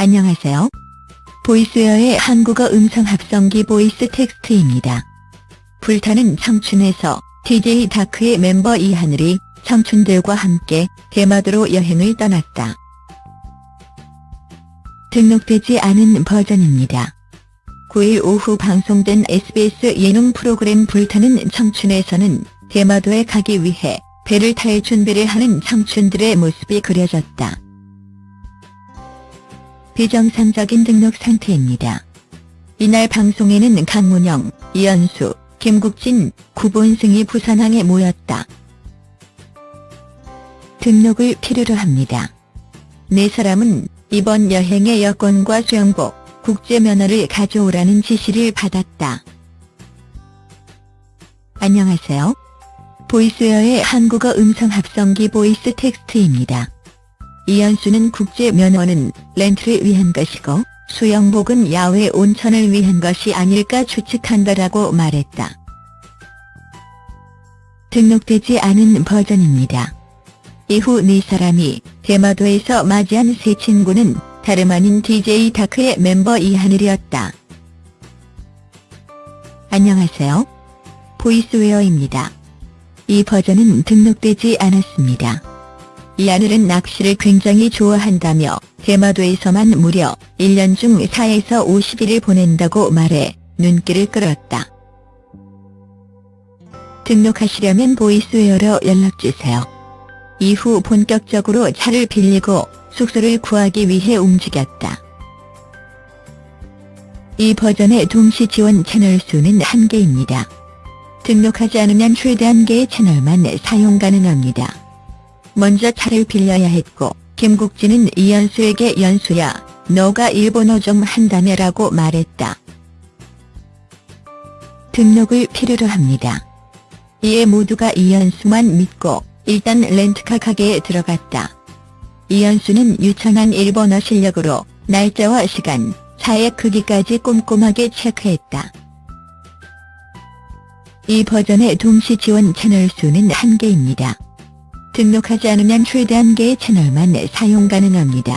안녕하세요. 보이스웨어의 한국어 음성 합성기 보이스 텍스트입니다. 불타는 청춘에서 DJ DOC의 멤버 이하늘이 청춘들과 함께 대마도로 여행을 떠났다. 등록되지 않은 버전입니다. 9일 오후 방송된 SBS 예능 프로그램 불타는 청춘에서는 대마도에 가기 위해 배를 탈 준비를 하는 청춘들의 모습이 그려졌다. 비정상적인 등록 상태입니다. 이날 방송에는 강문영, 이연수, 김국진, 구본승이 부산항에 모였다. 등록을 필요로 합니다. 네 사람은 이번 여행의 여권과 수영복, 국제면허를 가져오라는 지시를 받았다. 안녕하세요. 보이스웨어의 한국어 음성 합성기 보이스 텍스트입니다. 이연수는 국제 면허는 렌트를 위한 것이고 수영복은 야외 온천을 위한 것이 아닐까 추측한다라고 말했다. 등록되지 않은 버전입니다. 이후 네 사람이 대마도에서 맞이한 새 친구는 다름 아닌 DJ 다크의 멤버 이하늘이었다. 안녕하세요. 보이스웨어입니다. 이 버전은 등록되지 않았습니다. 이하늘은 낚시를 굉장히 좋아한다며 대마도에서만 무려 1년 중 4에서 50일을 보낸다고 말해 눈길을 끌었다. 등록하시려면 보이스웨어로 연락주세요. 이후 본격적으로 차를 빌리고 숙소를 구하기 위해 움직였다. 이 버전의 동시 지원 채널 수는 1개입니다. 등록하지 않으면 최대 한 개의 채널만 사용 가능합니다. 먼저 차를 빌려야 했고 김국진은 이연수에게 연수야 너가 일본어 좀 한다며 라고 말했다. 등록을 필요로 합니다. 이에 모두가 이연수만 믿고 일단 렌트카 가게에 들어갔다. 이연수는 유창한 일본어 실력으로 날짜와 시간, 차의 크기까지 꼼꼼하게 체크했다. 이 버전의 동시 지원 채널 수는 1개입니다. 등록하지 않으면 최대 한 개의 채널만 사용 가능합니다.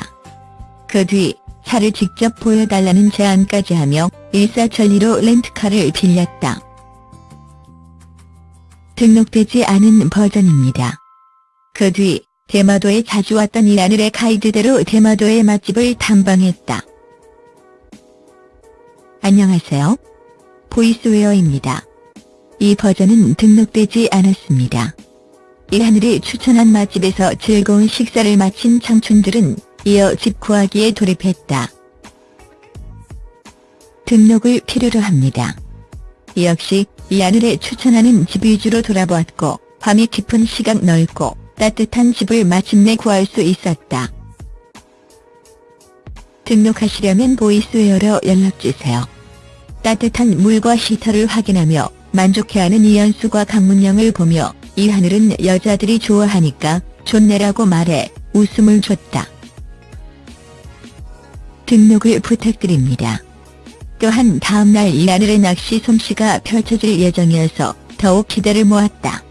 그 뒤 차를 직접 보여달라는 제안까지 하며 일사천리로 렌트카를 빌렸다. 등록되지 않은 버전입니다. 그 뒤 대마도에 자주 왔던 이하늘의 가이드대로 대마도의 맛집을 탐방했다. 안녕하세요. 보이스웨어입니다. 이 버전은 등록되지 않았습니다. 이하늘이 추천한 맛집에서 즐거운 식사를 마친 청춘들은 이어 집 구하기에 돌입했다. 등록을 필요로 합니다. 역시 이하늘의 추천하는 집 위주로 돌아보았고 밤이 깊은 시각 넓고 따뜻한 집을 마침내 구할 수 있었다. 등록하시려면 보이스웨어로 연락주세요. 따뜻한 물과 히터를 확인하며 만족해하는 이연수과 강문영을 보며 이 하늘은 여자들이 좋아하니까 좋네라고 말해 웃음을 줬다. 등록을 부탁드립니다. 또한 다음날 이 하늘의 낚시 솜씨가 펼쳐질 예정이어서 더욱 기대를 모았다.